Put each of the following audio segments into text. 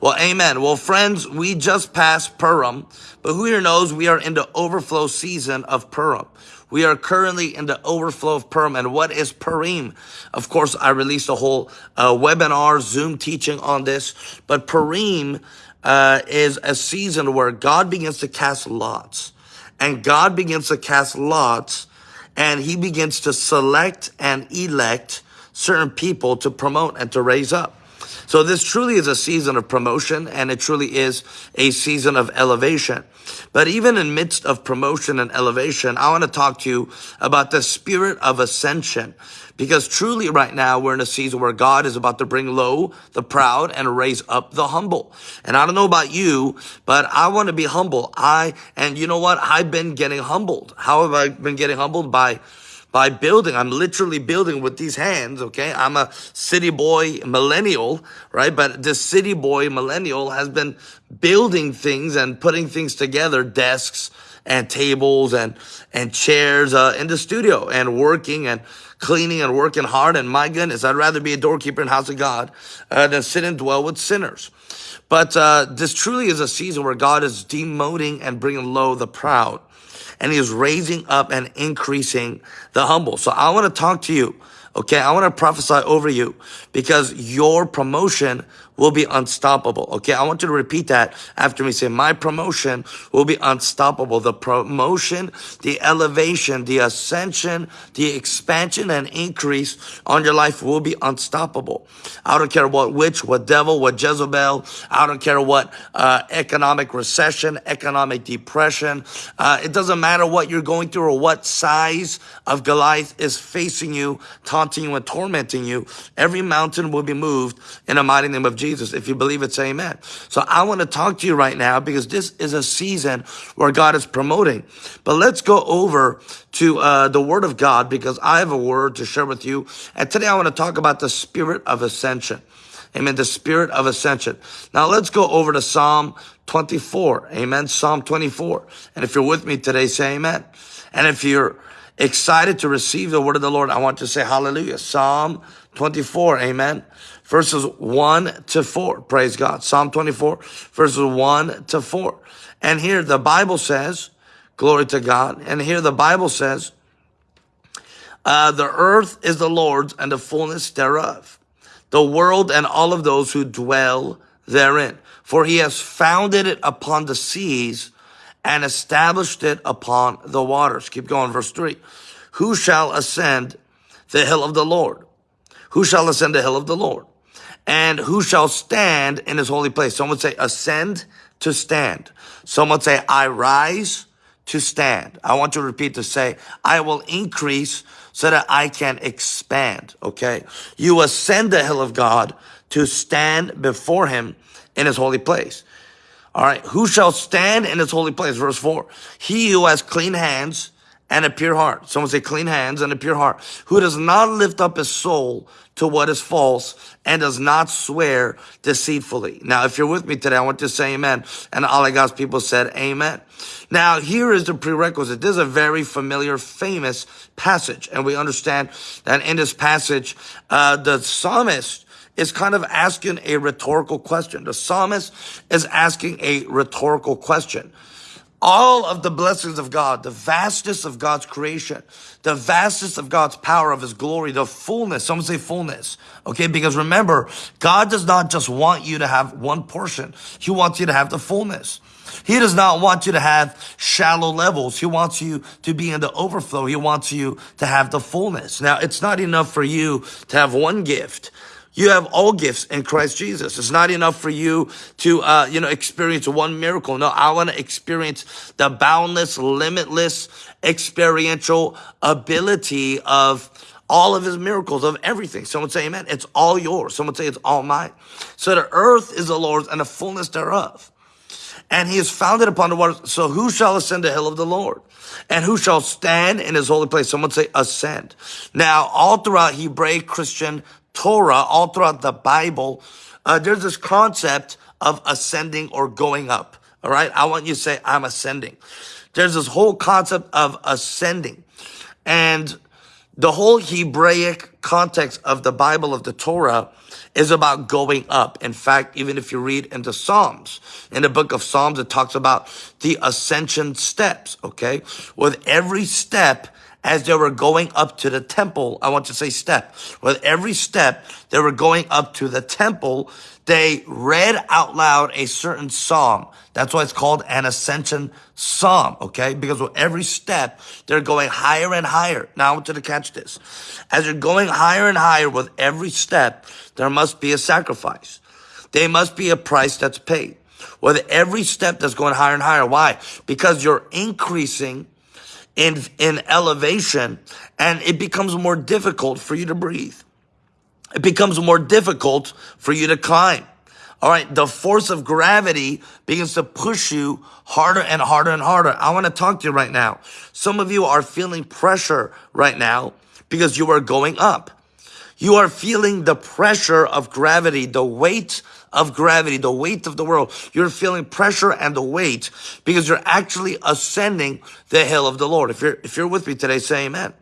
Well, amen. Well, friends, we just passed Purim, but who here knows we are in the overflow season of Purim. We are currently in the overflow of Purim. And what is Purim? Of course, I released a whole uh, webinar, Zoom teaching on this. But Purim uh, is a season where God begins to cast lots. And God begins to cast lots and he begins to select and elect certain people to promote and to raise up. So this truly is a season of promotion and it truly is a season of elevation. But even in midst of promotion and elevation, I want to talk to you about the spirit of ascension. Because truly right now we're in a season where God is about to bring low the proud and raise up the humble. And I don't know about you, but I want to be humble. I, and you know what? I've been getting humbled. How have I been getting humbled? By by building. I'm literally building with these hands, okay? I'm a city boy millennial, right? But this city boy millennial has been building things and putting things together, desks and tables and, and chairs, uh, in the studio and working and cleaning and working hard. And my goodness, I'd rather be a doorkeeper in house of God, uh, than sit and dwell with sinners. But, uh, this truly is a season where God is demoting and bringing low the proud and he is raising up and increasing the humble. So I want to talk to you. Okay. I want to prophesy over you because your promotion will be unstoppable. Okay. I want you to repeat that after me. Say, my promotion will be unstoppable. The promotion, the elevation, the ascension, the expansion and increase on your life will be unstoppable. I don't care what witch, what devil, what Jezebel. I don't care what uh, economic recession, economic depression. Uh, it doesn't matter what you're going through or what size of Goliath is facing you, taunting you and tormenting you. Every mountain will be moved in the mighty name of Jesus. Jesus. If you believe it, say amen. So I want to talk to you right now because this is a season where God is promoting. But let's go over to uh, the word of God because I have a word to share with you. And today I want to talk about the spirit of ascension. Amen. The spirit of ascension. Now let's go over to Psalm 24. Amen. Psalm 24. And if you're with me today, say amen. And if you're excited to receive the word of the Lord, I want to say hallelujah. Psalm 24. Amen verses 1 to 4. Praise God. Psalm 24, verses 1 to 4. And here the Bible says, glory to God. And here the Bible says, uh, the earth is the Lord's and the fullness thereof, the world and all of those who dwell therein. For he has founded it upon the seas and established it upon the waters. Keep going, verse 3. Who shall ascend the hill of the Lord? Who shall ascend the hill of the Lord? And who shall stand in his holy place. Some would say ascend to stand. Some would say I rise to stand. I want you to repeat to say, I will increase so that I can expand. Okay. You ascend the hill of God to stand before him in his holy place. All right. Who shall stand in his holy place? Verse four. He who has clean hands and a pure heart. Someone say clean hands and a pure heart. Who does not lift up his soul to what is false and does not swear deceitfully. Now, if you're with me today, I want to say amen. And all of God's people said amen. Now, here is the prerequisite. This is a very familiar, famous passage. And we understand that in this passage, uh, the psalmist is kind of asking a rhetorical question. The psalmist is asking a rhetorical question all of the blessings of God, the vastness of God's creation, the vastness of God's power, of his glory, the fullness, some say fullness, okay? Because remember, God does not just want you to have one portion. He wants you to have the fullness. He does not want you to have shallow levels. He wants you to be in the overflow. He wants you to have the fullness. Now, it's not enough for you to have one gift. You have all gifts in Christ Jesus. It's not enough for you to, uh, you know, experience one miracle. No, I want to experience the boundless, limitless, experiential ability of all of his miracles, of everything. Someone say amen. It's all yours. Someone say it's all mine. So the earth is the Lord's and the fullness thereof. And he is founded upon the waters. So who shall ascend the hill of the Lord? And who shall stand in his holy place? Someone say ascend. Now, all throughout Hebraic Christian Torah, all throughout the Bible, uh, there's this concept of ascending or going up. All right. I want you to say, I'm ascending. There's this whole concept of ascending. And The whole Hebraic context of the Bible of the Torah is about going up. In fact, even if you read in the Psalms, in the book of Psalms, it talks about the ascension steps, okay? With every step, as they were going up to the temple, I want to say step. With every step, they were going up to the temple, they read out loud a certain psalm. That's why it's called an ascension psalm, okay? Because with every step, they're going higher and higher. Now I want you to catch this. As you're going higher and higher with every step, there must be a sacrifice. There must be a price that's paid. With every step that's going higher and higher. Why? Because you're increasing in, in elevation and it becomes more difficult for you to breathe. It becomes more difficult for you to climb. All right. The force of gravity begins to push you harder and harder and harder. I want to talk to you right now. Some of you are feeling pressure right now because you are going up. You are feeling the pressure of gravity, the weight of gravity, the weight of the world. You're feeling pressure and the weight because you're actually ascending the hill of the Lord. If you're, if you're with me today, say amen.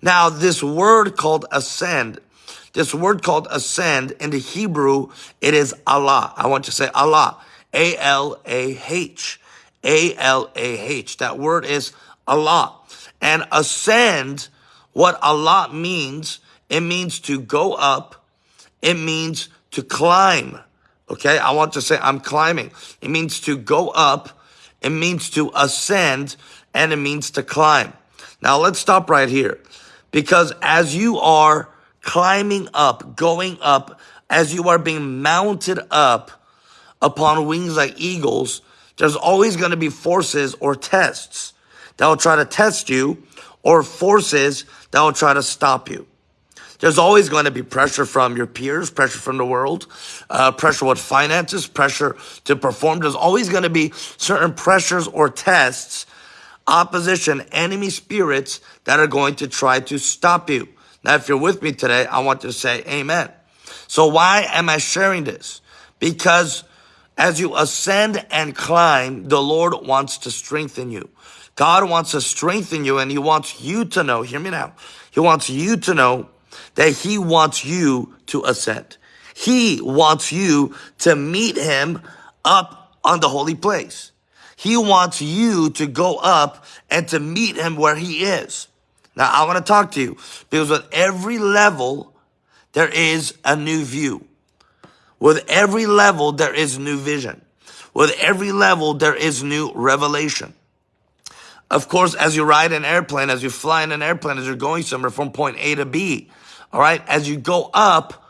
Now, this word called ascend, this word called ascend in the Hebrew, it is Alah. I want you to say Alah. A-L-A-H. A-L-A-H. That word is Alah. And ascend, what Alah means, it means to go up. It means to climb. Okay. I want to say I'm climbing. It means to go up. It means to ascend and it means to climb. Now let's stop right here because as you are climbing up, going up, as you are being mounted up upon wings like eagles, there's always going to be forces or tests that will try to test you or forces that will try to stop you. There's always going to be pressure from your peers, pressure from the world, uh, pressure with finances, pressure to perform. There's always going to be certain pressures or tests, opposition, enemy spirits that are going to try to stop you. Now, if you're with me today, I want to say amen. So why am I sharing this? Because as you ascend and climb, the Lord wants to strengthen you. God wants to strengthen you and he wants you to know, hear me now. He wants you to know that he wants you to ascend. He wants you to meet him up on the holy place. He wants you to go up and to meet him where he is. Now I want to talk to you because with every level, there is a new view. With every level, there is new vision. With every level, there is new revelation. Of course, as you ride an airplane, as you fly in an airplane, as you're going somewhere from point A to B, all right, as you go up,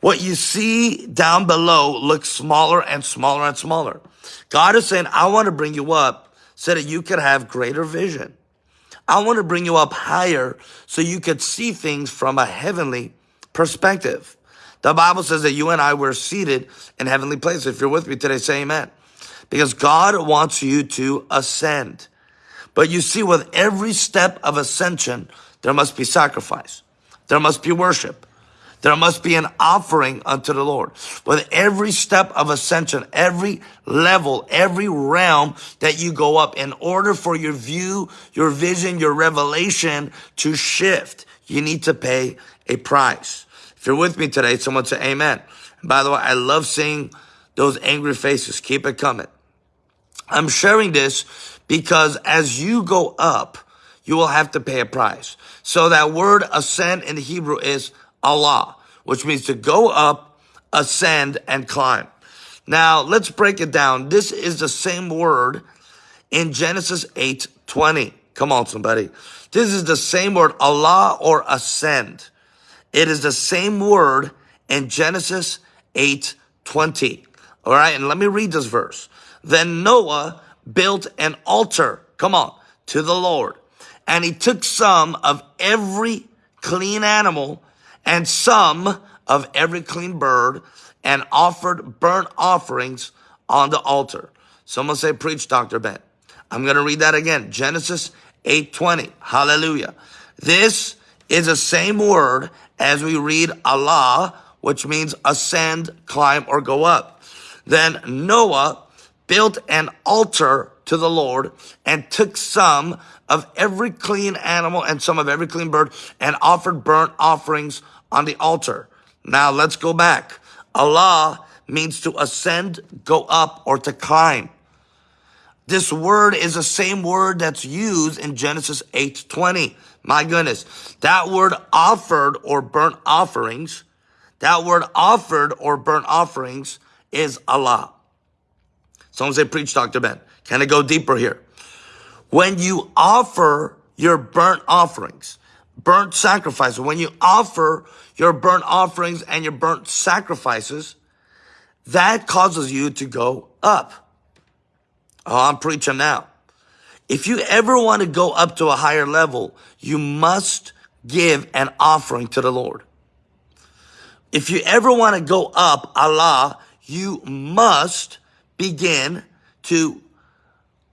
what you see down below looks smaller and smaller and smaller. God is saying, I want to bring you up so that you can have greater vision. I want to bring you up higher so you could see things from a heavenly perspective. The Bible says that you and I were seated in heavenly places. If you're with me today, say amen. Because God wants you to ascend. But you see, with every step of ascension, there must be sacrifice. There must be worship. There must be an offering unto the Lord. With every step of ascension, every level, every realm that you go up, in order for your view, your vision, your revelation to shift, you need to pay a price. If you're with me today, someone say amen. And by the way, I love seeing those angry faces. Keep it coming. I'm sharing this because as you go up, you will have to pay a price. So that word ascend in Hebrew is Alah, which means to go up, ascend, and climb. Now, let's break it down. This is the same word in Genesis 8, 20. Come on, somebody. This is the same word, Alah or ascend. It is the same word in Genesis 8, 20. All right. And let me read this verse. Then Noah built an altar. Come on to the Lord. And he took some of every clean animal and some of every clean bird and offered burnt offerings on the altar. Someone say, preach, Dr. Ben. I'm going to read that again. Genesis 8:20. Hallelujah. This is the same word as we read Alah, which means ascend, climb, or go up. Then Noah built an altar to the Lord and took some of every clean animal and some of every clean bird and offered burnt offerings on the altar. Now let's go back. Alah means to ascend, go up, or to climb. This word is the same word that's used in Genesis 8:20. My goodness. That word offered or burnt offerings, that word offered or burnt offerings is Alah. Someone say, preach, Dr. Ben. Can I go deeper here? When you offer your burnt offerings, burnt sacrifices, when you offer your burnt offerings and your burnt sacrifices, that causes you to go up. Oh, I'm preaching now. If you ever want to go up to a higher level, you must give an offering to the Lord. If you ever want to go up, Alah, you must begin to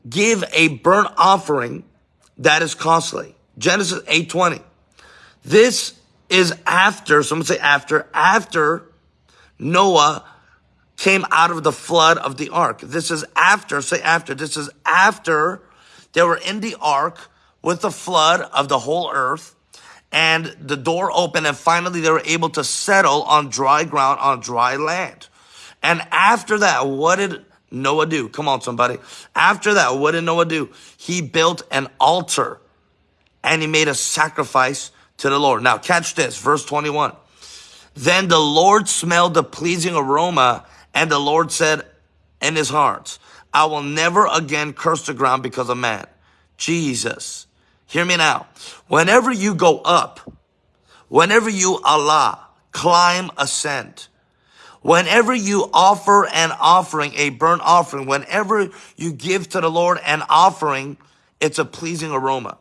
give a burnt offering that is costly. Genesis 8:20. This is after, someone say after, after Noah came out of the flood of the ark. This is after, say after, this is after they were in the ark with the flood of the whole earth and the door opened and finally they were able to settle on dry ground, on dry land. And after that, what did Noah do? Come on, somebody. After that, what did Noah do? He built an altar and he made a sacrifice to the Lord. Now catch this, verse 21. Then the Lord smelled the pleasing aroma and the Lord said in his heart, I will never again curse the ground because of man. Jesus. Hear me now. Whenever you go up, whenever you Alah, climb, ascend, whenever you offer an offering, a burnt offering, whenever you give to the Lord an offering, it's a pleasing aroma.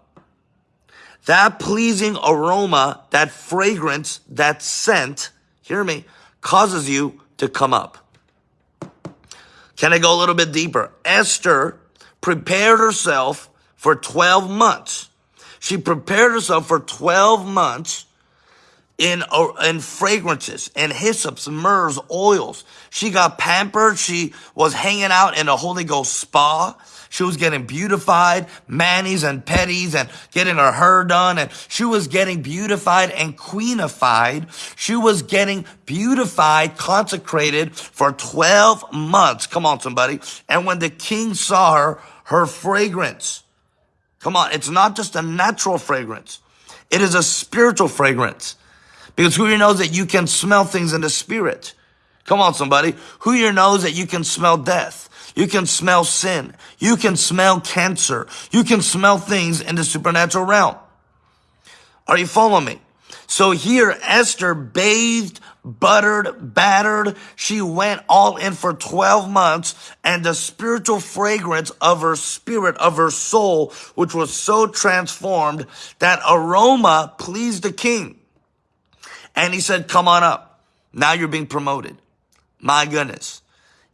That pleasing aroma, that fragrance, that scent, hear me, causes you to come up. Can I go a little bit deeper? Esther prepared herself for 12 months. She prepared herself for 12 months in, uh, in fragrances and hyssops, myrrhs, oils. She got pampered. She was hanging out in a Holy Ghost spa. She was getting beautified, manis and petties and getting her hair done. And she was getting beautified and queenified. She was getting beautified, consecrated for 12 months. Come on, somebody. And when the king saw her, her fragrance, come on, it's not just a natural fragrance. It is a spiritual fragrance. Because who here knows that you can smell things in the spirit? Come on, somebody. Who here knows that you can smell death? You can smell sin. You can smell cancer. You can smell things in the supernatural realm. Are you following me? So here, Esther bathed, buttered, battered. She went all in for 12 months and the spiritual fragrance of her spirit, of her soul, which was so transformed, that aroma pleased the king. And he said, come on up. Now you're being promoted. My goodness.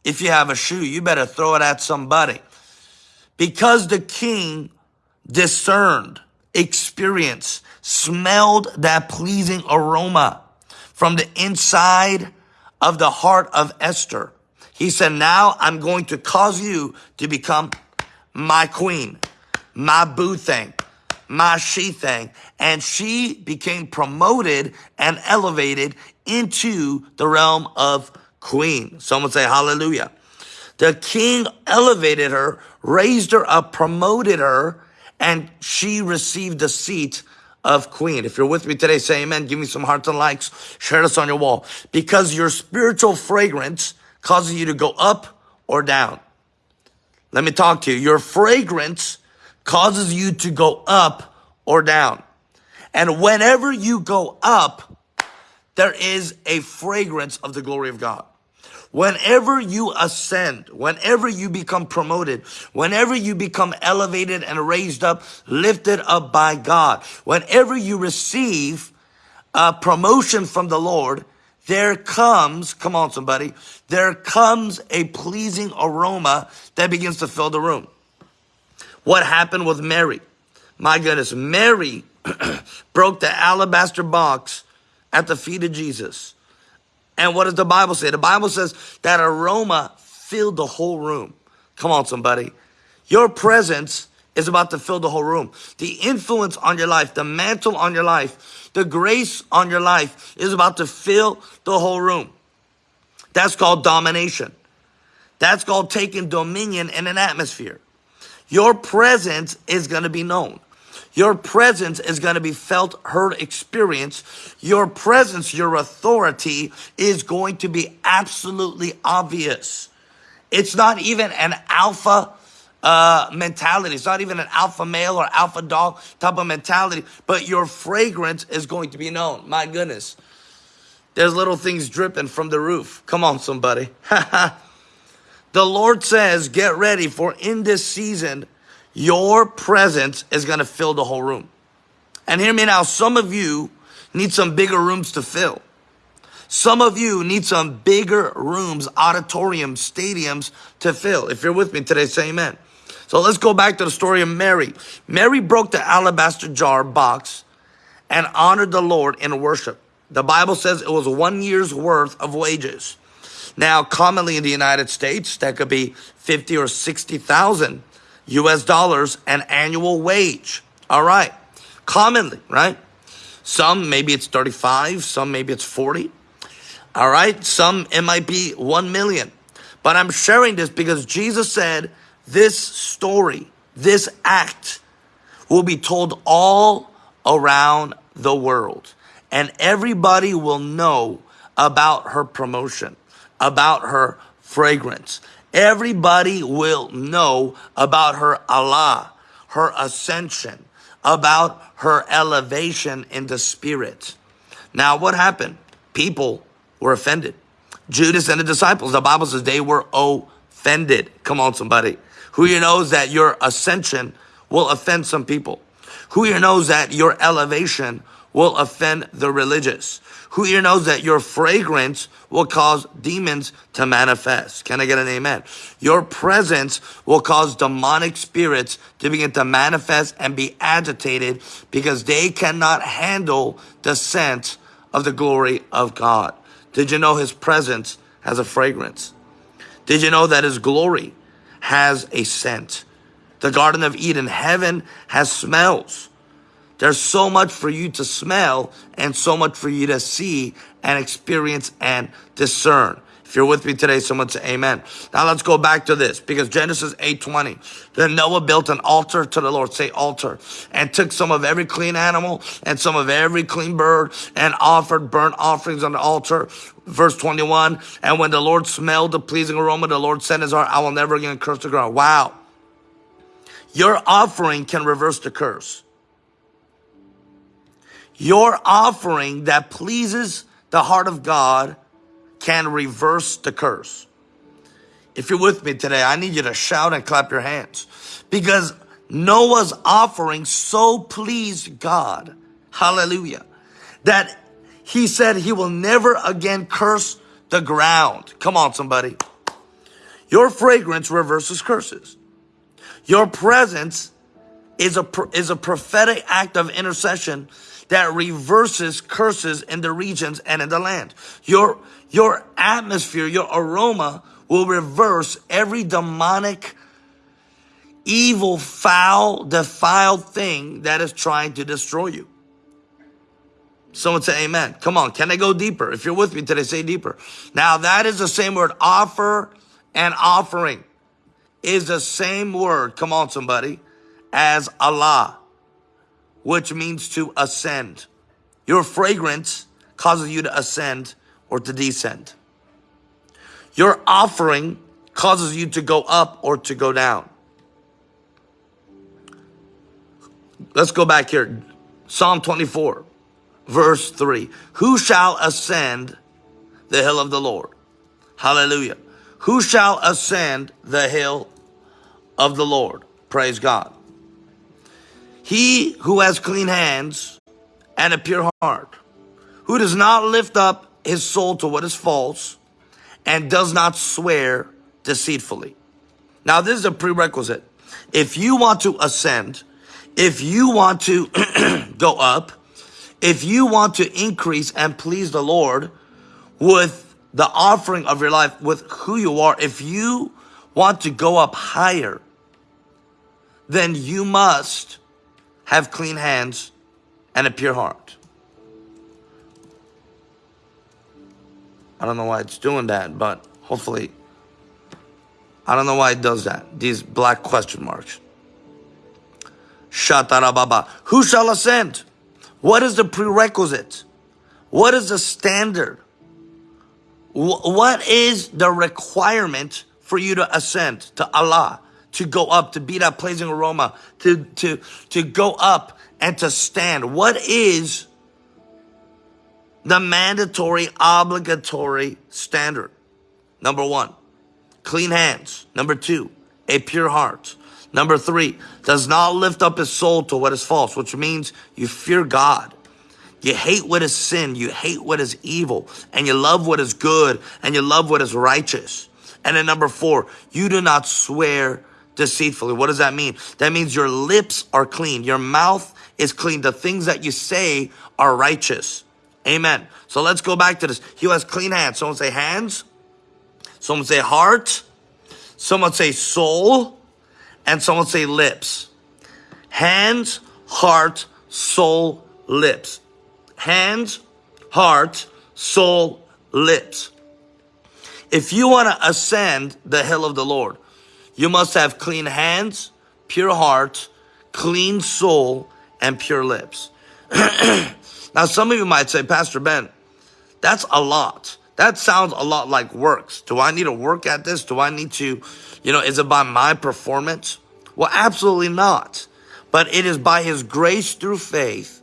If you have a shoe, you better throw it at somebody. Because the king discerned, experienced, smelled that pleasing aroma from the inside of the heart of Esther. He said, now I'm going to cause you to become my queen, my boo thing, my she thing. And she became promoted and elevated into the realm of queen. Someone say hallelujah. The king elevated her, raised her up, promoted her, and she received the seat of queen. If you're with me today, say amen. Give me some hearts and likes. Share this on your wall. Because your spiritual fragrance causes you to go up or down. Let me talk to you. Your fragrance causes you to go up or down. And whenever you go up, there is a fragrance of the glory of God. Whenever you ascend, whenever you become promoted, whenever you become elevated and raised up, lifted up by God, whenever you receive a promotion from the Lord, there comes, come on somebody, there comes a pleasing aroma that begins to fill the room. What happened with Mary? My goodness, Mary broke the alabaster box at the feet of Jesus. And what does the Bible say? The Bible says that aroma filled the whole room. Come on, somebody. Your presence is about to fill the whole room. The influence on your life, the mantle on your life, the grace on your life is about to fill the whole room. That's called domination. That's called taking dominion in an atmosphere. Your presence is going to be known. Your presence is going to be felt, heard, experienced. Your presence, your authority is going to be absolutely obvious. It's not even an alpha uh, mentality. It's not even an alpha male or alpha dog type of mentality, but your fragrance is going to be known. My goodness. There's little things dripping from the roof. Come on, somebody. the Lord says, get ready for in this season, your presence is going to fill the whole room. And hear me now, some of you need some bigger rooms to fill. Some of you need some bigger rooms, auditoriums, stadiums to fill. If you're with me today, say amen. So let's go back to the story of Mary. Mary broke the alabaster jar box and honored the Lord in worship. The Bible says it was one year's worth of wages. Now, commonly in the United States, that could be 50 or 60,000 US dollars an annual wage. All right. Commonly, right? Some, maybe it's 35, some, maybe it's 40. All right. Some, it might be 1 million. But I'm sharing this because Jesus said this story, this act will be told all around the world and everybody will know about her promotion, about her fragrance. Everybody will know about her Alah, her ascension, about her elevation in the spirit. Now, what happened? People were offended. Judas and the disciples, the Bible says they were offended. Come on, somebody. Who knows that your ascension will offend some people? Who knows that your elevation will offend the religious. Who here knows that your fragrance will cause demons to manifest? Can I get an amen? Your presence will cause demonic spirits to begin to manifest and be agitated because they cannot handle the scent of the glory of God. Did you know his presence has a fragrance? Did you know that his glory has a scent? The Garden of Eden, heaven has smells. There's so much for you to smell and so much for you to see and experience and discern. If you're with me today, someone say amen. Now let's go back to this because Genesis 8:20. Then Noah built an altar to the Lord, say altar, and took some of every clean animal and some of every clean bird and offered burnt offerings on the altar. Verse 21. And when the Lord smelled the pleasing aroma, the Lord said in his heart, I will never again curse the ground. Wow. Your offering can reverse the curse. Your offering that pleases the heart of God can reverse the curse. If you're with me today, I need you to shout and clap your hands because Noah's offering so pleased God. Hallelujah. That he said he will never again curse the ground. Come on, somebody. Your fragrance reverses curses. Your presence is a, is a prophetic act of intercession that reverses curses in the regions and in the land. Your, your atmosphere, your aroma will reverse every demonic, evil, foul, defiled thing that is trying to destroy you. Someone say amen. Come on. Can I go deeper? If you're with me today, say deeper. Now that is the same word offer and offering is the same word. Come on, somebody as Alah which means to ascend. Your fragrance causes you to ascend or to descend. Your offering causes you to go up or to go down. Let's go back here. Psalm 24, verse 3. Who shall ascend the hill of the Lord? Hallelujah. Who shall ascend the hill of the Lord? Praise God. He who has clean hands and a pure heart, who does not lift up his soul to what is false and does not swear deceitfully. Now, this is a prerequisite. If you want to ascend, if you want to go up, if you want to increase and please the Lord with the offering of your life, with who you are, if you want to go up higher, then you must have clean hands and a pure heart. I don't know why it's doing that, but hopefully, I don't know why it does that. These black question marks. Shatarababa. Who shall ascend? What is the prerequisite? What is the standard? What is the requirement for you to ascend to Alah, to go up, to be that pleasing aroma, to, to, to go up and to stand? What is the mandatory, obligatory standard? Number one, clean hands. Number two, a pure heart. Number three, does not lift up his soul to what is false, which means you fear God. You hate what is sin, you hate what is evil, and you love what is good, and you love what is righteous. And then number four, you do not swear deceitfully. What does that mean? That means your lips are clean, your mouth is clean, the things that you say are righteous. Amen. So let's go back to this. He has clean hands. Someone say hands. Someone say heart. Someone say soul and someone say lips. Hands, heart, soul, lips. Hands, heart, soul, lips. If you want to ascend the hill of the Lord, you must have clean hands, pure heart, clean soul, and pure lips. now, some of you might say, Pastor Ben, that's a lot. That sounds a lot like works. Do I need to work at this? Do I need to you know, is it by my performance? Well, absolutely not. But it is by His grace through faith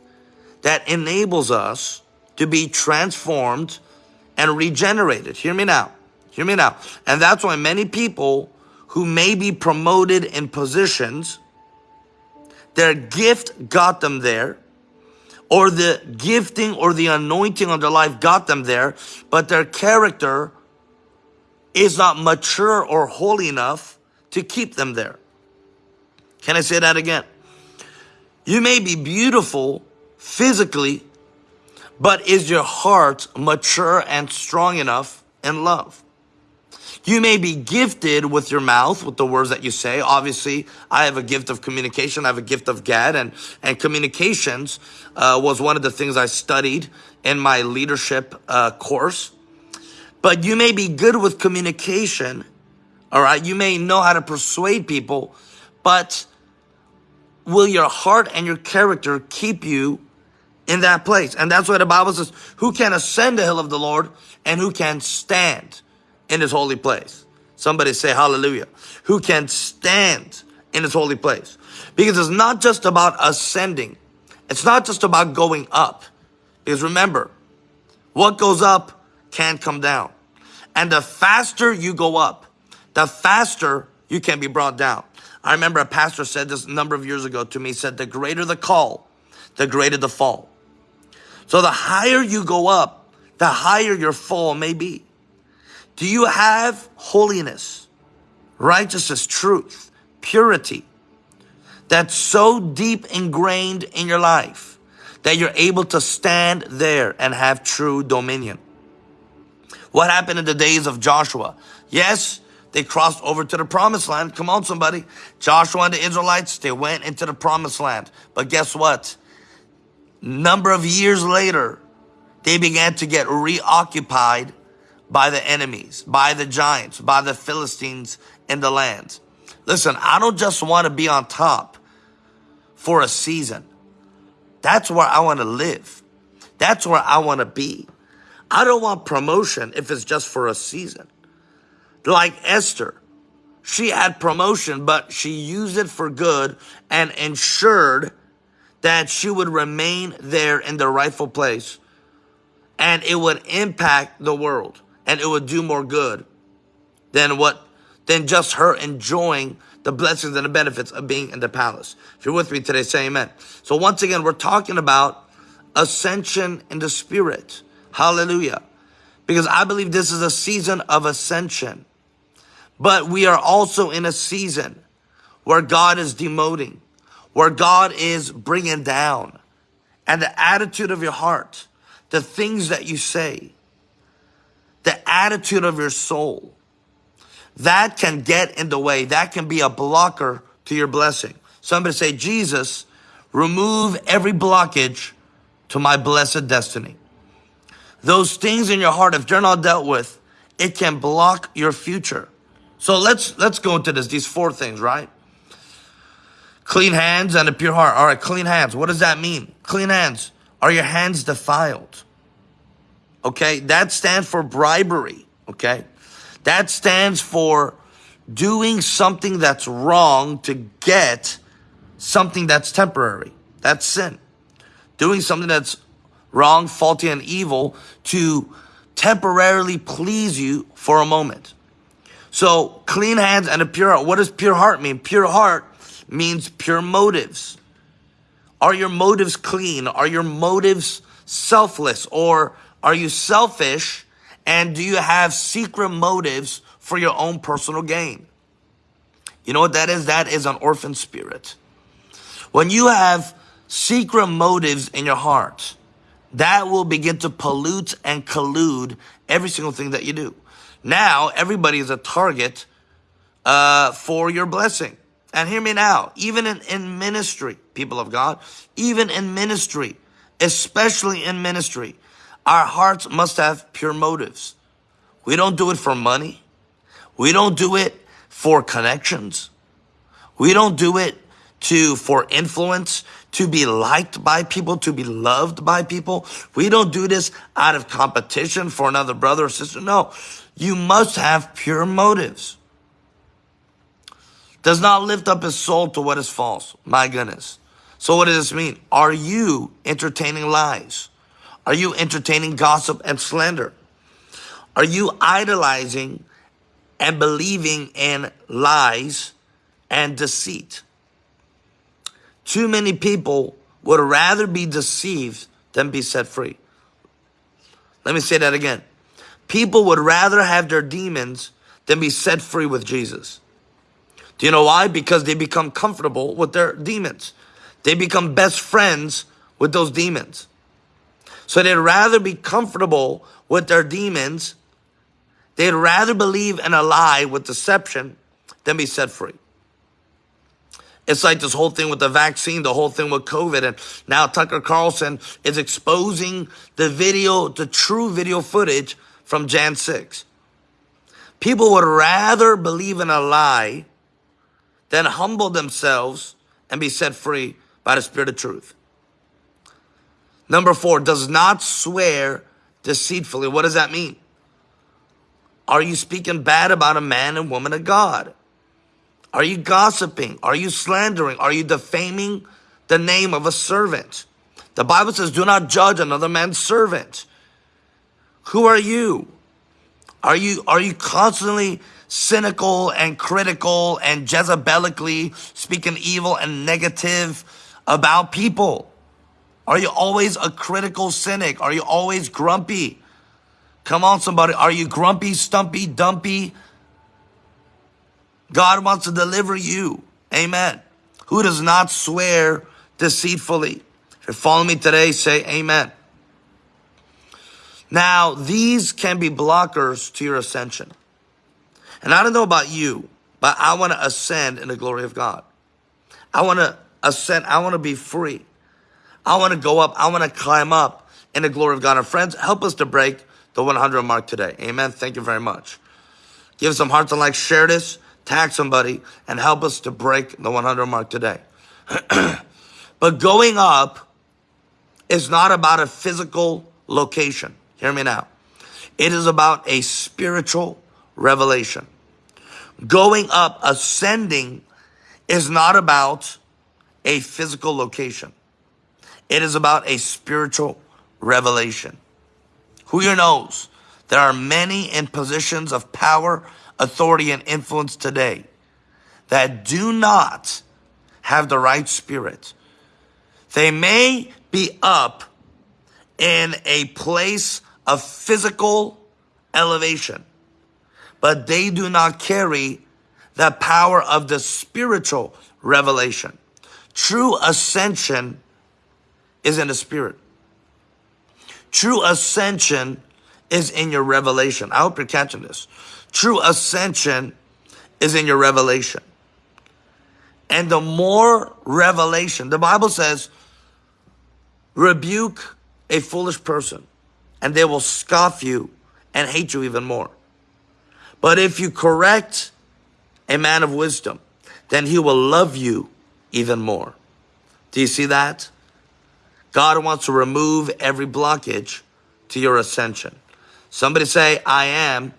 that enables us to be transformed and regenerated. Hear me now. Hear me now. And that's why many people who may be promoted in positions, their gift got them there, or the gifting or the anointing on their life got them there, but their character is not mature or holy enough to keep them there. Can I say that again? You may be beautiful physically, but is your heart mature and strong enough in love? You may be gifted with your mouth, with the words that you say. Obviously, I have a gift of communication. I have a gift of gad, and and communications uh, was one of the things I studied in my leadership uh, course. But you may be good with communication. All right. You may know how to persuade people, but will your heart and your character keep you in that place? And that's why the Bible says, who can ascend the hill of the Lord and who can stand in his holy place? Somebody say hallelujah. Who can stand in his holy place? Because it's not just about ascending. It's not just about going up. Because remember, what goes up can't come down. And the faster you go up, the faster you can be brought down. I remember a pastor said this a number of years ago to me, he said, the greater the call, the greater the fall. So the higher you go up, the higher your fall may be. Do you have holiness, righteousness, truth, purity that's so deep ingrained in your life that you're able to stand there and have true dominion? What happened in the days of Joshua? Yes, they crossed over to the promised land. Come on, somebody. Joshua and the Israelites, they went into the promised land. But guess what? Number of years later, they began to get reoccupied by the enemies, by the giants, by the Philistines in the land. Listen, I don't just want to be on top for a season. That's where I want to live. That's where I want to be. I don't want promotion if it's just for a season. Like Esther, she had promotion, but she used it for good and ensured that she would remain there in the rightful place and it would impact the world and it would do more good than what than just her enjoying the blessings and the benefits of being in the palace. If you're with me today, say amen. So once again, we're talking about ascension in the spirit. Hallelujah. Because I believe this is a season of ascension. But we are also in a season where God is demoting, where God is bringing down. And the attitude of your heart, the things that you say, the attitude of your soul, that can get in the way. That can be a blocker to your blessing. Somebody say, Jesus, remove every blockage to my blessed destiny. Those things in your heart, if they're not dealt with, it can block your future. So let's let's go into this. These four things, right? Clean hands and a pure heart. All right, clean hands. What does that mean? Clean hands. Are your hands defiled? Okay, that stands for bribery. Okay, that stands for doing something that's wrong to get something that's temporary. That's sin. Doing something that's wrong, faulty, and evil to temporarily please you for a moment. So clean hands and a pure heart. What does pure heart mean? Pure heart means pure motives. Are your motives clean? Are your motives selfless or are you selfish and do you have secret motives for your own personal gain? You know what that is? That is an orphan spirit. When you have secret motives in your heart, that will begin to pollute and collude every single thing that you do. Now, everybody is a target uh, for your blessing. And hear me now, even in, in ministry, people of God, even in ministry, especially in ministry, our hearts must have pure motives. We don't do it for money. We don't do it for connections. We don't do it to, for influence, to be liked by people, to be loved by people. We don't do this out of competition for another brother or sister. No, you must have pure motives. Does not lift up his soul to what is false. My goodness. So what does this mean? Are you entertaining lies? Are you entertaining gossip and slander? Are you idolizing and believing in lies and deceit? Too many people would rather be deceived than be set free. Let me say that again. People would rather have their demons than be set free with Jesus. Do you know why? Because they become comfortable with their demons. They become best friends with those demons. So they'd rather be comfortable with their demons. They'd rather believe in a lie with deception than be set free. It's like this whole thing with the vaccine, the whole thing with COVID. And now Tucker Carlson is exposing the video, the true video footage from Jan 6. People would rather believe in a lie than humble themselves and be set free by the Spirit of truth. Number four, does not swear deceitfully. What does that mean? Are you speaking bad about a man and woman of God? Are you gossiping? Are you slandering? Are you defaming the name of a servant? The Bible says, do not judge another man's servant. Who are you? Are you, are you constantly cynical and critical and Jezebelically speaking evil and negative about people? Are you always a critical cynic? Are you always grumpy? Come on, somebody. Are you grumpy, stumpy, dumpy? God wants to deliver you. Amen. Who does not swear deceitfully? If you're following me today, say amen. Now, these can be blockers to your ascension. And I don't know about you, but I want to ascend in the glory of God. I want to ascend. I want to be free. I want to go up. I want to climb up in the glory of God. Our friends, help us to break the 100 mark today. Amen. Thank you very much. Give some hearts and likes. Share this. Tag somebody and help us to break the 100 mark today. but going up is not about a physical location. Hear me now. It is about a spiritual revelation. Going up, ascending, is not about a physical location. It is about a spiritual revelation. Who here knows? There are many in positions of power, authority, and influence today that do not have the right spirit. They may be up in a place of physical elevation, but they do not carry the power of the spiritual revelation. True ascension is in the spirit. True ascension is in your revelation. I hope you're catching this. True ascension is in your revelation. And the more revelation, the Bible says, rebuke a foolish person and they will scoff you and hate you even more. But if you correct a man of wisdom, then he will love you even more. Do you see that? God wants to remove every blockage to your ascension. Somebody say, I am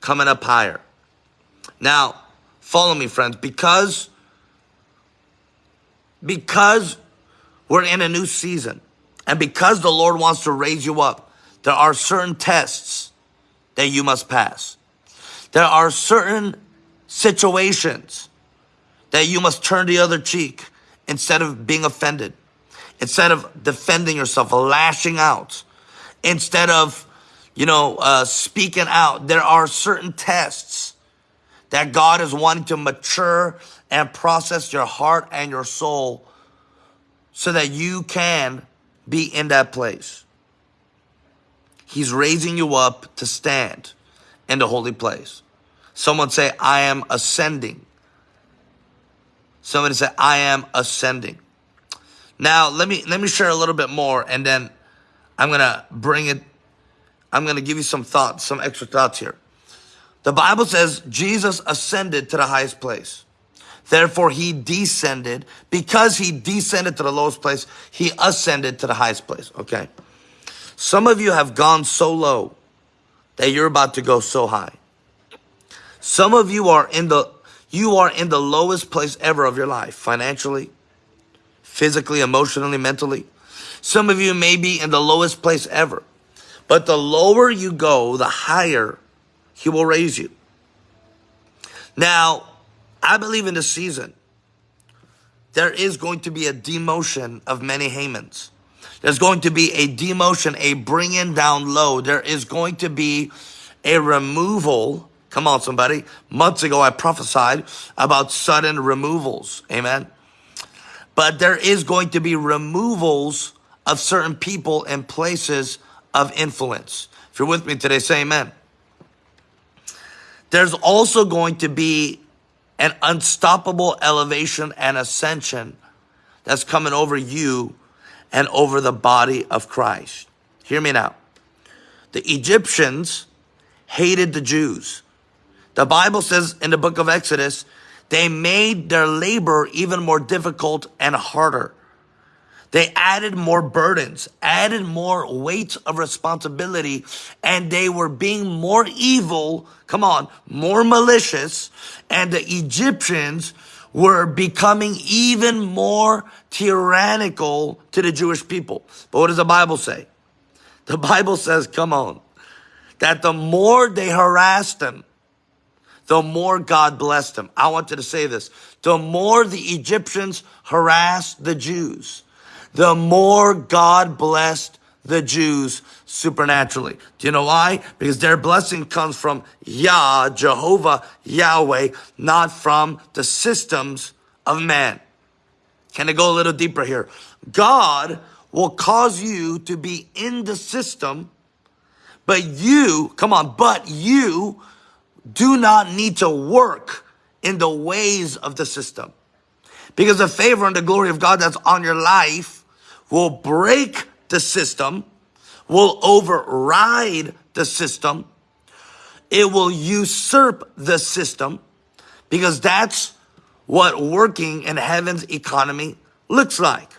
coming up higher. Now, follow me, friends, because, because we're in a new season and because the Lord wants to raise you up, there are certain tests that you must pass. There are certain situations that you must turn the other cheek instead of being offended, instead of defending yourself, lashing out, instead of, you know, uh, speaking out. There are certain tests that God is wanting to mature and process your heart and your soul so that you can be in that place. He's raising you up to stand in the holy place. Someone say, I am ascending. Somebody say, I am ascending. Now, let me, let me share a little bit more and then I'm going to bring it. I'm going to give you some thoughts, some extra thoughts here. The Bible says Jesus ascended to the highest place. Therefore, he descended. Because he descended to the lowest place, he ascended to the highest place. Okay. Some of you have gone so low that you're about to go so high. Some of you are in the you are in the lowest place ever of your life, financially, physically, emotionally, mentally. Some of you may be in the lowest place ever. But the lower you go, the higher he will raise you. Now, I believe in this season, there is going to be a demotion of many Hamans. There's going to be a demotion, a bringing down low. There is going to be a removal. Come on, somebody. Months ago, I prophesied about sudden removals. Amen. But there is going to be removals of certain people and places of influence. If you're with me today, say amen. There's also going to be an unstoppable elevation and ascension that's coming over you and over the body of Christ. Hear me now. The Egyptians hated the Jews. The Bible says in the book of Exodus, they made their labor even more difficult and harder. They added more burdens, added more weight of responsibility, and they were being more evil, come on, more malicious, and the Egyptians were becoming even more tyrannical to the Jewish people. But what does the Bible say? The Bible says, come on, that the more they harassed them, the more God blessed them. I want you to say this. The more the Egyptians harassed the Jews, the more God blessed the Jews supernaturally. Do you know why? Because their blessing comes from Yah, Jehovah, Yahweh, not from the systems of man. Can I go a little deeper here? God will cause you to be in the system, but you, come on, but you do not need to work in the ways of the system. Because the favor and the glory of God that's on your life will break the system, will override the system, it will usurp the system, because that's what working in heaven's economy looks like.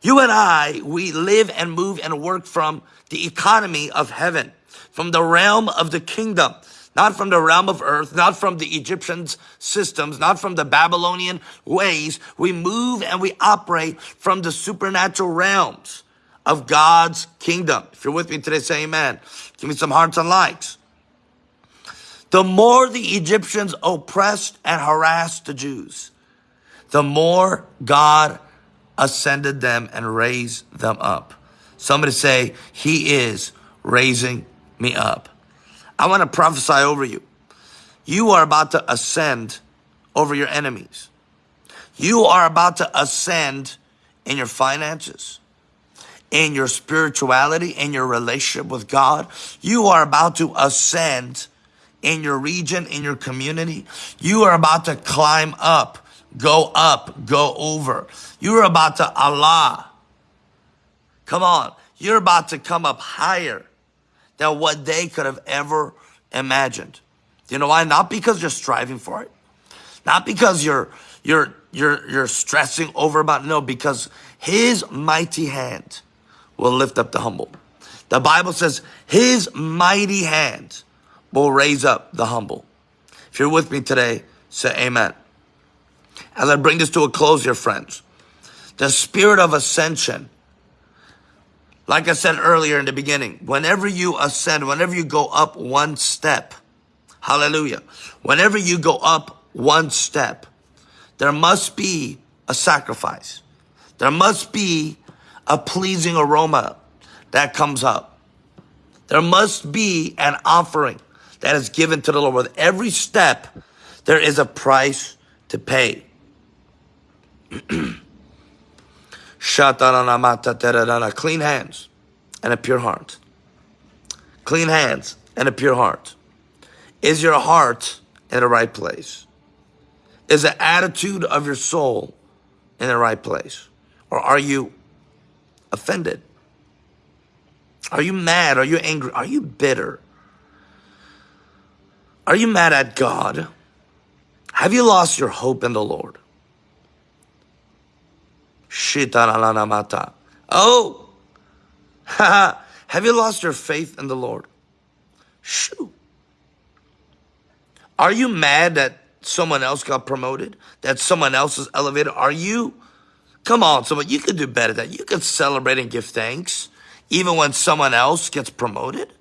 You and I, we live and move and work from the economy of heaven, from the realm of the kingdom, not from the realm of earth, not from the Egyptians' systems, not from the Babylonian ways. We move and we operate from the supernatural realms of God's kingdom. If you're with me today, say amen. Give me some hearts and likes. The more the Egyptians oppressed and harassed the Jews, the more God ascended them and raised them up. Somebody say, He is raising me up. I want to prophesy over you. You are about to ascend over your enemies. You are about to ascend in your finances, in your spirituality, in your relationship with God. You are about to ascend in your region, in your community. You are about to climb up go up, go over. You're about to Alah. Come on. You're about to come up higher than what they could have ever imagined. You know why? Not because you're striving for it. Not because you're you're you're you're stressing over about no, because his mighty hand will lift up the humble. The Bible says his mighty hand will raise up the humble. If you're with me today, say amen. As I bring this to a close, your friends, the spirit of ascension, like I said earlier in the beginning, whenever you ascend, whenever you go up one step, hallelujah, whenever you go up one step, there must be a sacrifice. There must be a pleasing aroma that comes up. There must be an offering that is given to the Lord. With every step, there is a price to pay. Clean hands and a pure heart. Clean hands and a pure heart. Is your heart in the right place? Is the attitude of your soul in the right place? Or are you offended? Are you mad? Are you angry? Are you bitter? Are you mad at God? Have you lost your hope in the Lord? Oh, have you lost your faith in the Lord? Shoo. Are you mad that someone else got promoted? That someone else is elevated? Are you? Come on, someone, you could do better than that. You could celebrate and give thanks even when someone else gets promoted.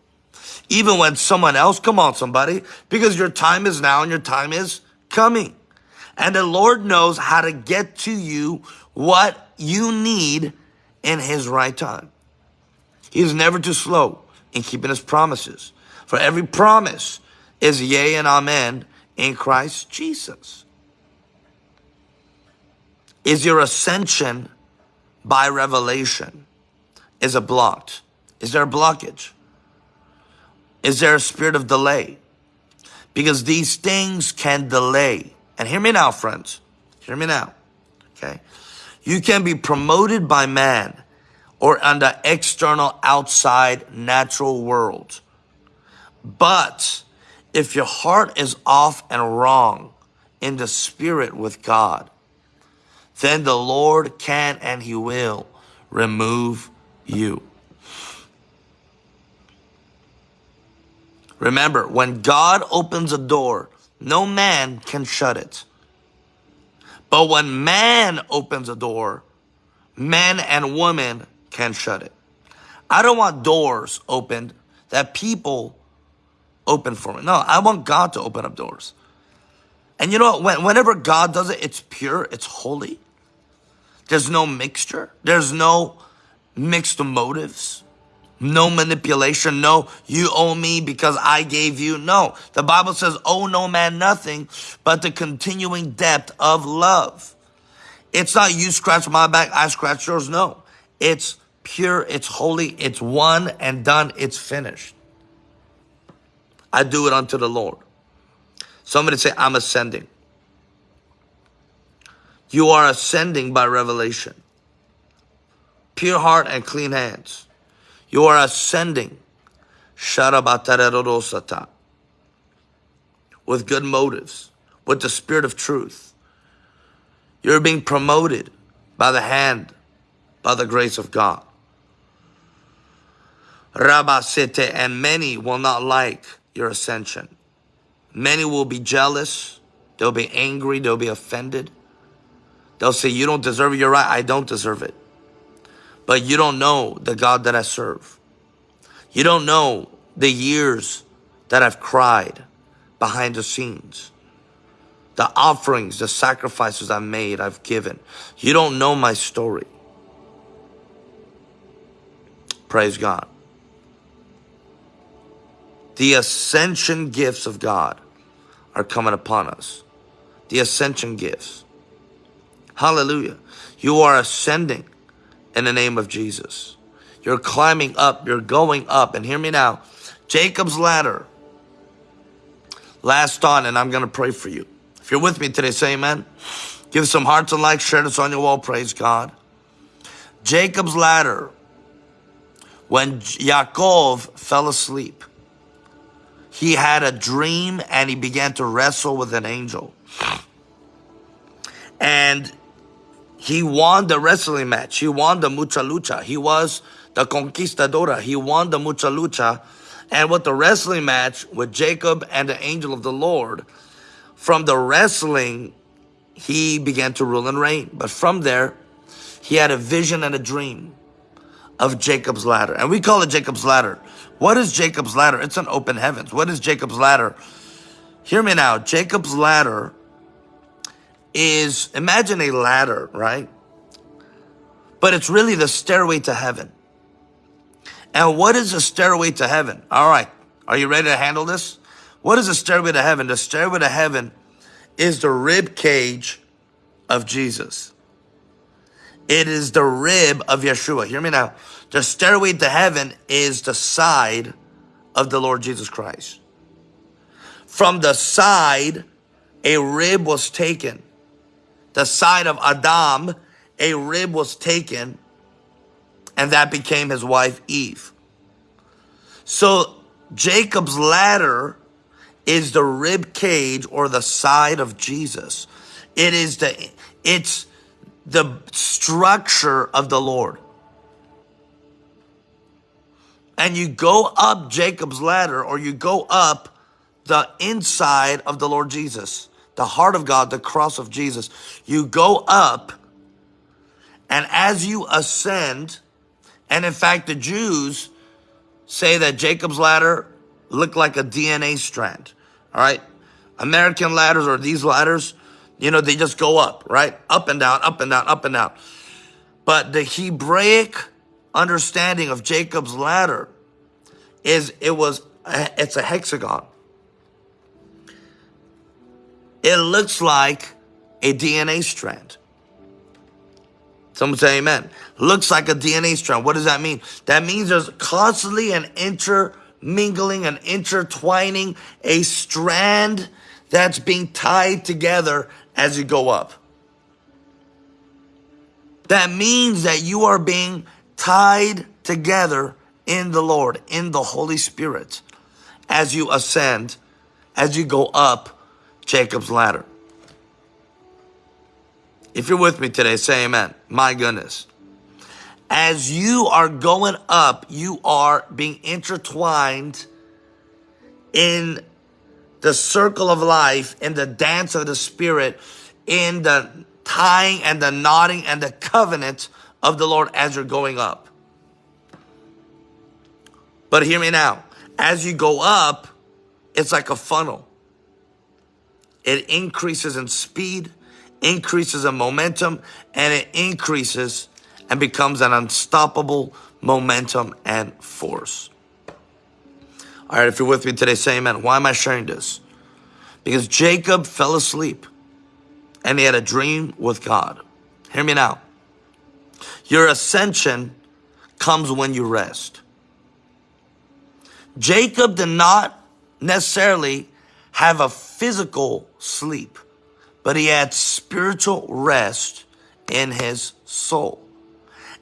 Even when someone else, come on, somebody, because your time is now and your time is coming. And the Lord knows how to get to you what you need in His right time. He is never too slow in keeping His promises. For every promise is yea and amen in Christ Jesus. Is your ascension by revelation? Is it blocked? Is there a blockage? Is there a spirit of delay? Because these things can delay. And hear me now, friends. Hear me now. Okay. You can be promoted by man or under external outside natural world. But if your heart is off and wrong in the spirit with God, then the Lord can and he will remove you. Remember, when God opens a door, no man can shut it. But when man opens a door, men and women can shut it. I don't want doors opened that people open for me. No, I want God to open up doors. And you know, when, whenever God does it, it's pure, it's holy. There's no mixture. There's no mixed motives. No manipulation. No, you owe me because I gave you. No, the Bible says, owe no man nothing but the continuing depth of love. It's not you scratch my back, I scratch yours. No, it's pure, it's holy, it's one and done, it's finished. I do it unto the Lord. Somebody say, I'm ascending. You are ascending by revelation. Pure heart and clean hands. You are ascending. With good motives, with the spirit of truth. You're being promoted by the hand, by the grace of God. Rabasete, and many will not like your ascension. Many will be jealous. They'll be angry. They'll be offended. They'll say, you don't deserve it. You're right. I don't deserve it. But you don't know the God that I serve. You don't know the years that I've cried behind the scenes. The offerings, the sacrifices I've made, I've given. You don't know my story. Praise God. The ascension gifts of God are coming upon us. The ascension gifts. Hallelujah. You are ascending in the name of Jesus. You're climbing up, you're going up. And hear me now Jacob's ladder. Last on, and I'm going to pray for you. If you're with me today, say amen. Give some hearts and likes, share this on your wall, praise God. Jacob's ladder, when Yaakov fell asleep, he had a dream and he began to wrestle with an angel. And he won the wrestling match. He won the mucha lucha. He was the conquistadora. He won the mucha lucha. And with the wrestling match with Jacob and the angel of the Lord, from the wrestling, he began to rule and reign. But from there, he had a vision and a dream of Jacob's ladder. And we call it Jacob's ladder. What is Jacob's ladder? It's an open heavens. What is Jacob's ladder? Hear me now. Jacob's ladder is, imagine a ladder, right? But it's really the stairway to heaven. And what is a stairway to heaven? All right. Are you ready to handle this? What is a stairway to heaven? The stairway to heaven is the rib cage of Jesus. It is the rib of Yeshua. Hear me now. The stairway to heaven is the side of the Lord Jesus Christ. From the side, a rib was taken. The side of Adam, a rib was taken, and that became his wife Eve. So Jacob's ladder is the rib cage or the side of Jesus. It is the, it's the structure of the Lord. And you go up Jacob's ladder or you go up the inside of the Lord Jesus, the heart of God, the cross of Jesus. You go up and as you ascend, and in fact, the Jews say that Jacob's ladder looked like a DNA strand. All right. American ladders or these ladders, you know, they just go up, right? Up and down, up and down, up and down. But the Hebraic understanding of Jacob's ladder is it was, it's a hexagon. It looks like a DNA strand. Someone say amen. Looks like a DNA strand. What does that mean? That means there's constantly an intermingling, an intertwining, a strand that's being tied together as you go up. That means that you are being tied together in the Lord, in the Holy Spirit, as you ascend, as you go up Jacob's ladder. If you're with me today, say amen. My goodness. As you are going up, you are being intertwined in the circle of life, in the dance of the Spirit, in the tying and the knotting and the covenant of the Lord as you're going up. But hear me now. As you go up, it's like a funnel. It increases in speed, increases in momentum, and it increases and becomes an unstoppable momentum and force. All right, if you're with me today, say amen. Why am I sharing this? Because Jacob fell asleep and he had a dream with God. Hear me now. Your ascension comes when you rest. Jacob did not necessarily have a physical sleep, but he had spiritual rest in his soul.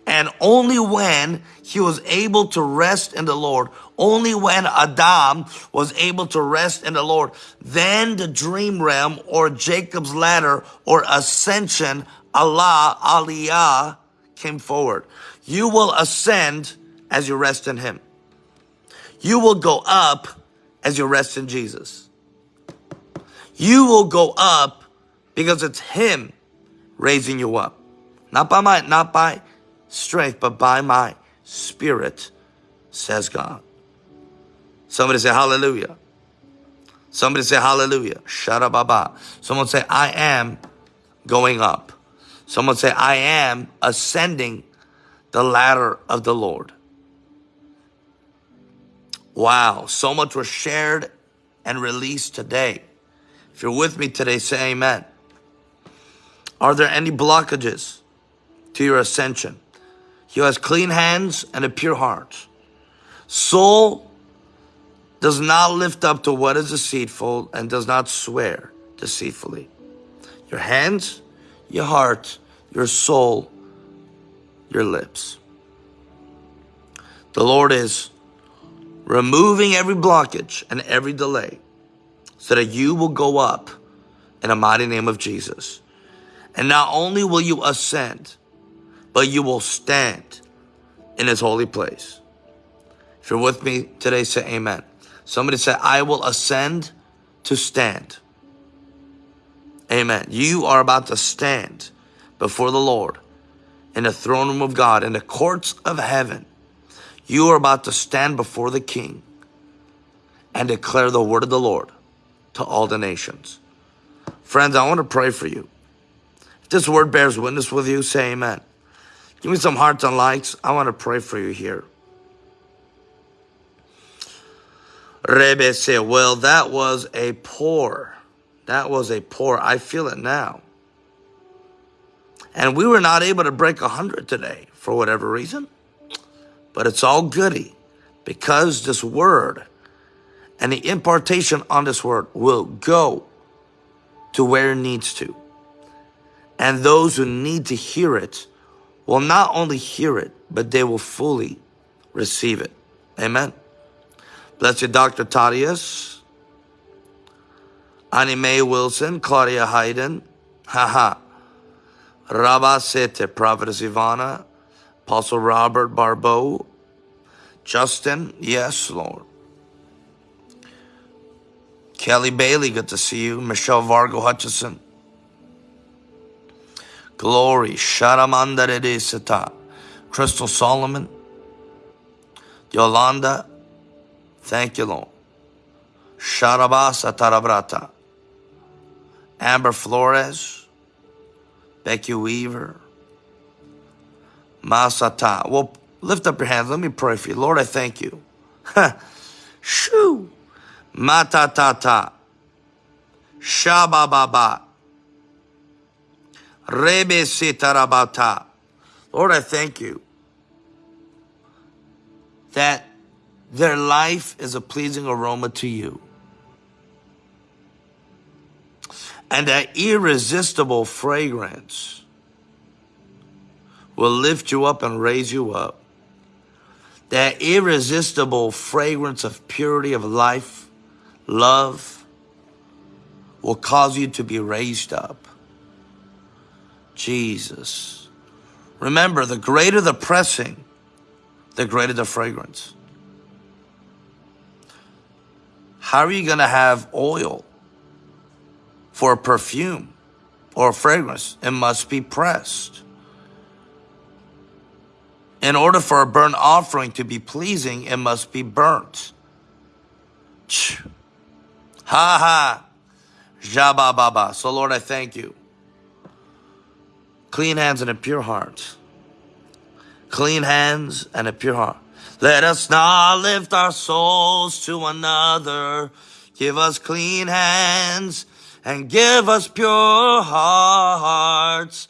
And only when he was able to rest in the Lord, only when Adam was able to rest in the Lord, then the dream realm or Jacob's ladder or ascension, Alah, Aliyah, came forward. You will ascend as you rest in him. You will go up as you rest in Jesus. You will go up because it's him raising you up. Not by my, not by strength, but by my spirit, says God. Somebody say hallelujah. Somebody say hallelujah. Up baba. Someone say, I am going up. Someone say, I am ascending the ladder of the Lord. Wow, so much was shared and released today. If you're with me today, say amen. Are there any blockages to your ascension? He has clean hands and a pure heart. Soul does not lift up to what is deceitful and does not swear deceitfully. Your hands, your heart, your soul, your lips. The Lord is removing every blockage and every delay so that you will go up in the mighty name of Jesus. And not only will you ascend, but you will stand in his holy place. If you're with me today, say amen. Somebody say, I will ascend to stand. Amen. You are about to stand before the Lord in the throne room of God, in the courts of heaven. You are about to stand before the King and declare the word of the Lord to all the nations. Friends, I want to pray for you. If this word bears witness with you, say amen. Give me some hearts and likes. I want to pray for you here. Rebe said, well, that was a poor. That was a poor. I feel it now. And we were not able to break 100 today for whatever reason. But it's all goody because this word and the impartation on this word will go to where it needs to. And those who need to hear it will not only hear it, but they will fully receive it. Amen. Bless you, Dr. Thaddeus, Annie Mae Wilson, Claudia Hayden, haha, Rabba Sete, Prophetess Ivana, Apostle Robert Barbeau, Justin, yes, Lord. Kelly Bailey, good to see you. Michelle Vargo Hutchison. Glory, Sharamanda Sata. Crystal Solomon. Yolanda, thank you, Lord. Sharabasa Tarabrata. Amber Flores. Becky Weaver. Masata. Well, lift up your hands. Let me pray for you. Lord, I thank you. Shoo. Matatata. Shabababa. Rebe sitarabata. Lord, I thank you that their life is a pleasing aroma to you. And that irresistible fragrance will lift you up and raise you up. That irresistible fragrance of purity of life, love, will cause you to be raised up. Jesus. Remember, the greater the pressing, the greater the fragrance. How are you going to have oil for a perfume or a fragrance? It must be pressed. In order for a burnt offering to be pleasing, it must be burnt. Ha ha. Jabba baba. So Lord, I thank you. Clean hands and a pure heart. Clean hands and a pure heart. Let us not lift our souls to another. Give us clean hands and give us pure hearts.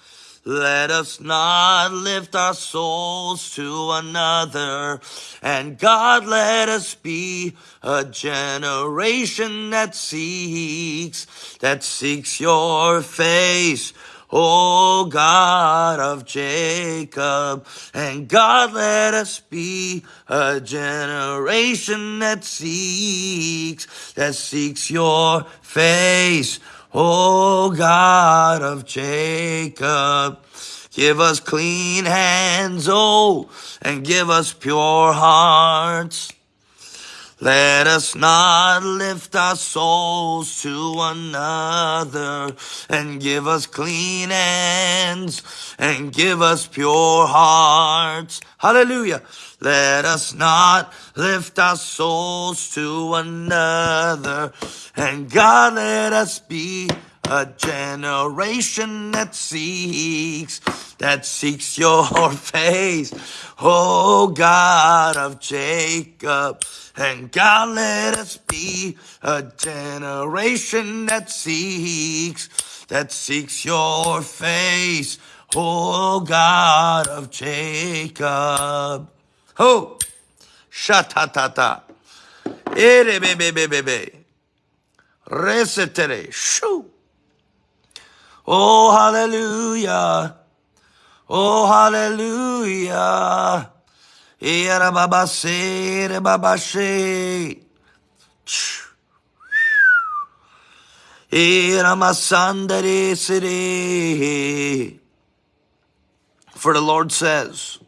Let us not lift our souls to another. And God, let us be a generation that seeks, that seeks your face. O God of Jacob, and God let us be a generation that seeks, that seeks your face. O God of Jacob, give us clean hands, oh, and give us pure hearts. Let us not lift our souls to another and give us clean hands and give us pure hearts. Hallelujah. Let us not lift our souls to another and God let us be a generation that seeks, that seeks your face. Oh God of Jacob. And God let us be a generation that seeks, that seeks your face. Oh God of Jacob. Oh, shatatata. Ere eh, be be be be be. Resetere. Shoo. Oh, hallelujah. Oh, hallelujah. Eh, Era baba se, baba she. Era eh, masandere sere. For the Lord says,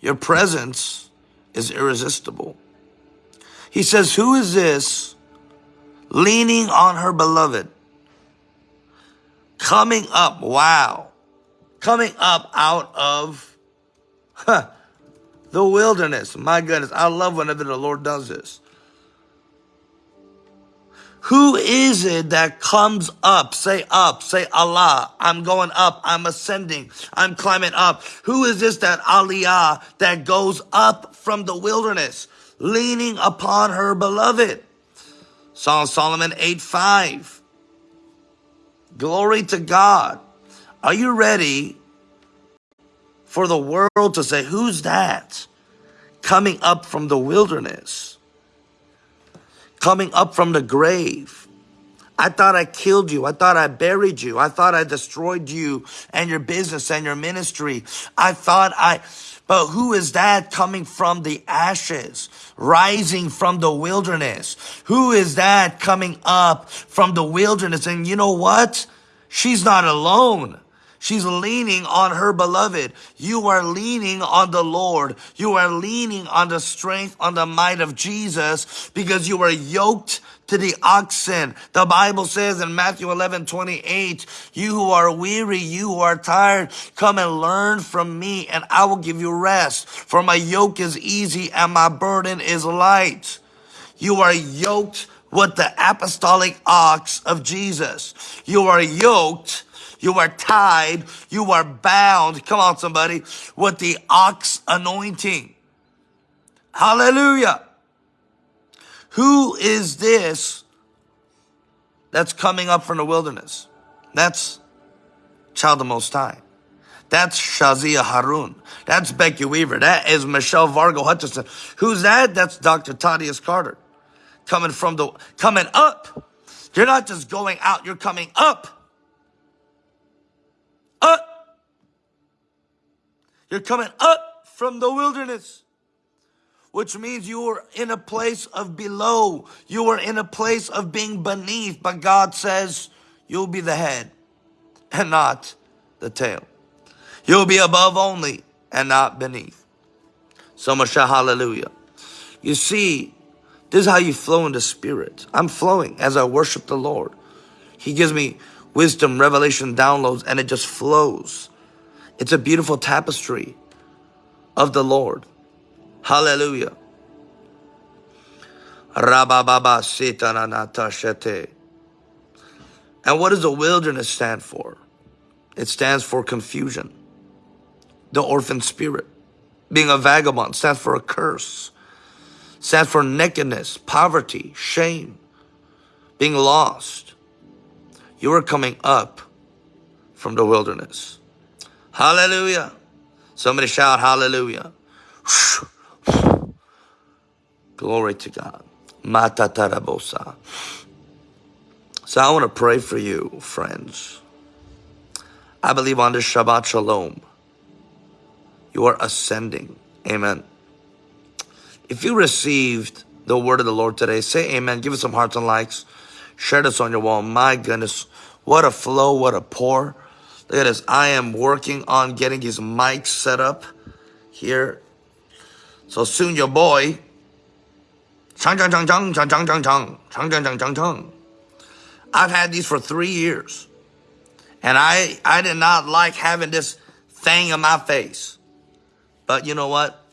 Your presence is irresistible. He says, Who is this leaning on her beloved? Coming up, wow. Coming up out of huh, the wilderness. My goodness, I love whenever the Lord does this. Who is it that comes up? Say up, say Alah. I'm going up. I'm ascending. I'm climbing up. Who is this that Aliyah that goes up from the wilderness, leaning upon her beloved? Psalm Solomon 8 5. Glory to God. Are you ready for the world to say, Who's that coming up from the wilderness? Coming up from the grave. I thought I killed you. I thought I buried you. I thought I destroyed you and your business and your ministry. I thought I, but who is that coming from the ashes, rising from the wilderness? Who is that coming up from the wilderness? And you know what? She's not alone. She's leaning on her beloved. You are leaning on the Lord. You are leaning on the strength, on the might of Jesus because you are yoked to the oxen. The Bible says in Matthew 11, 28, you who are weary, you who are tired, come and learn from me and I will give you rest. For my yoke is easy and my burden is light. You are yoked with the apostolic ox of Jesus. You are yoked you are tied. You are bound. Come on, somebody. With the ox anointing. Hallelujah. Who is this that's coming up from the wilderness? That's Child of Most High. That's Shazia Harun. That's Becky Weaver. That is Michelle Vargo Hutchinson. Who's that? That's Dr. Thaddeus Carter. Coming from the, coming up. You're not just going out, you're coming up. Up. You're coming up from the wilderness, which means you are in a place of below. You are in a place of being beneath, but God says you'll be the head and not the tail. You'll be above only and not beneath. So much hallelujah. You see, this is how you flow in the spirit. I'm flowing as I worship the Lord. He gives me wisdom, revelation, downloads, and it just flows. It's a beautiful tapestry of the Lord. Hallelujah. And what does the wilderness stand for? It stands for confusion. The orphan spirit. Being a vagabond stands for a curse. Stands for nakedness, poverty, shame, being lost. You are coming up from the wilderness. Hallelujah. Somebody shout hallelujah. Glory to God. Matatarabosa. So I want to pray for you, friends. I believe on this Shabbat Shalom, you are ascending. Amen. If you received the word of the Lord today, say amen. Give us some hearts and likes. Share this on your wall. My goodness, what a flow, what a pour. Look at this. I am working on getting his mic set up here. So soon your boy. I've had these for three years. And I, I did not like having this thing on my face. But you know what?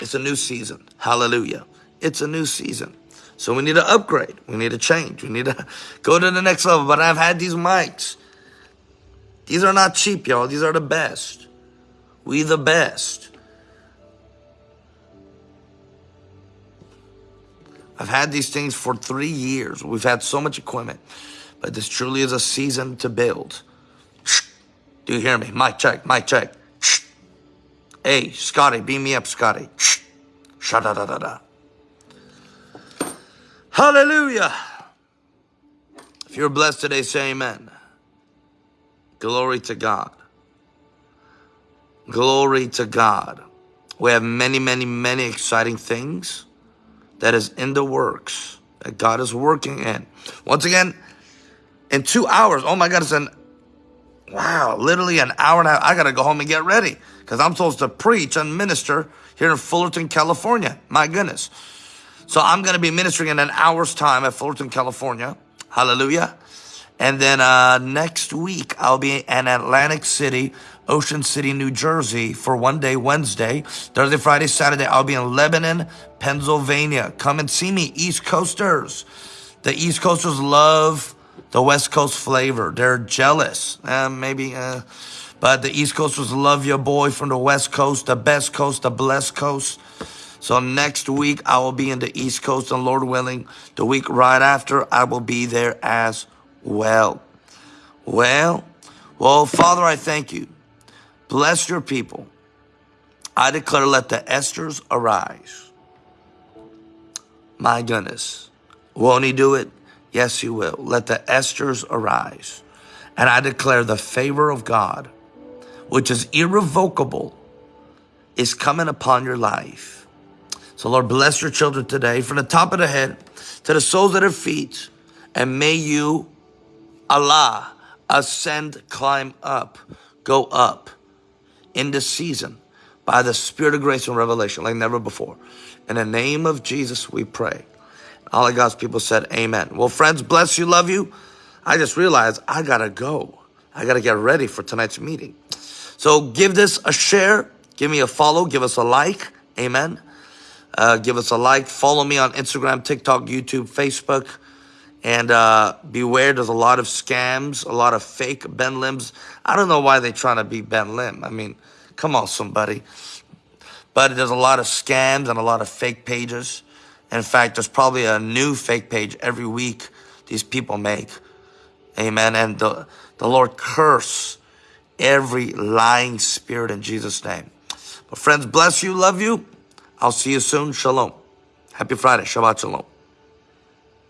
It's a new season. Hallelujah. It's a new season. So we need to upgrade. We need to change. We need to go to the next level. But I've had these mics. These are not cheap, y'all. These are the best. We the best. I've had these things for three years. We've had so much equipment. But this truly is a season to build. Do you hear me? Mic check, mic check. Hey, Scotty, beam me up, Scotty. Sha da da da da. Hallelujah. If you're blessed today, say amen. Glory to God. Glory to God. We have many, many, many exciting things that is in the works that God is working in. Once again, in two hours, oh my God, it's an wow, literally an hour and a half. I got to go home and get ready because I'm supposed to preach and minister here in Fullerton, California. My goodness. So I'm going to be ministering in an hour's time at Fullerton, California. Hallelujah. And then uh, next week, I'll be in Atlantic City, Ocean City, New Jersey for one day, Wednesday. Thursday, Friday, Saturday, I'll be in Lebanon, Pennsylvania. Come and see me, East Coasters. The East Coasters love the West Coast flavor. They're jealous. Uh, maybe, uh, but the East Coasters love your boy from the West Coast, the best coast, the blessed coast. So next week, I will be in the East Coast, and Lord willing, the week right after, I will be there as well. Well, well, Father, I thank you. Bless your people. I declare, let the Esthers arise. My goodness. Won't he do it? Yes, he will. Let the Esthers arise. And I declare the favor of God, which is irrevocable, is coming upon your life. So, Lord, bless your children today from the top of the head to the soles of their feet. And may you Alah, ascend, climb up, go up in this season by the Spirit of grace and revelation like never before. In the name of Jesus, we pray. All of God's people said, Amen. Well, friends, bless you, love you. I just realized I gotta go. I gotta get ready for tonight's meeting. So give this a share, give me a follow, give us a like. Amen. Uh, give us a like. Follow me on Instagram, TikTok, YouTube, Facebook. And uh, beware, there's a lot of scams, a lot of fake Ben Lims. I don't know why they're trying to be Ben Lim. I mean, come on, somebody. But there's a lot of scams and a lot of fake pages. In fact, there's probably a new fake page every week these people make. Amen. And the, the Lord curse every lying spirit in Jesus' name. But friends, bless you, love you. I'll see you soon. Shalom. Happy Friday. Shabbat Shalom.